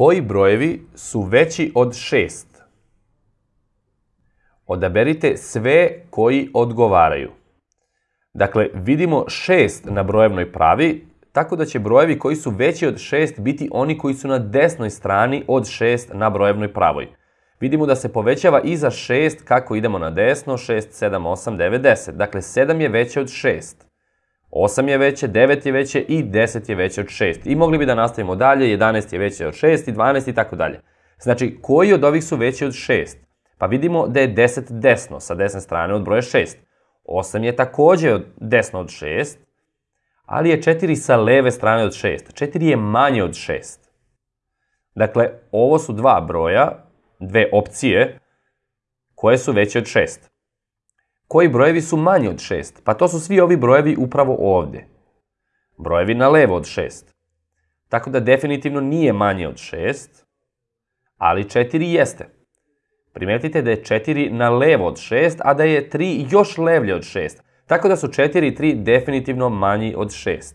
Koji brojevi su veći od 6? Odaberite sve koji odgovaraju. Dakle, vidimo 6 na brojevnoj pravi, tako da će brojevi koji su veći od 6 biti oni koji su na desnoj strani od 6 na brojevnoj pravoj. Vidimo da se povećava i za 6 kako idemo na desno, 6, 7, 8, 9, 10. Dakle, 7 je veće od 6. 8 je veće, 9 je veće i 10 je veće od 6. I mogli bi da nastavimo dalje, 11 je veće od 6 i 12 i tako dalje. Znači, koji od ovih su veći od 6? Pa vidimo da je 10 desno, sa desne strane od broja 6. 8 je takođe desno od 6, ali je 4 sa leve strane od 6. 4 je manje od 6. Dakle, ovo su dva broja, dve opcije, koje su veće od 6. Koji brojevi su manji od 6? Pa to su svi ovi brojevi upravo ovde. Brojevi na levo od 6. Tako da definitivno nije manje od 6, ali 4 jeste. Primetite da je 4 na levo od 6, a da je 3 još levlje od 6. Tako da su 4 i 3 definitivno manji od 6.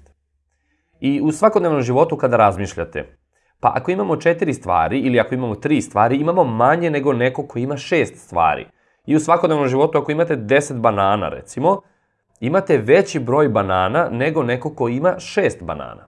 I u svakodnevnom životu kada razmišljate, pa ako imamo 4 stvari ili ako imamo 3 stvari, imamo manje nego neko ko ima 6 stvari. I u svakodnevnom životu ako imate 10 banana recimo, imate veći broj banana nego neko ko ima 6 banana.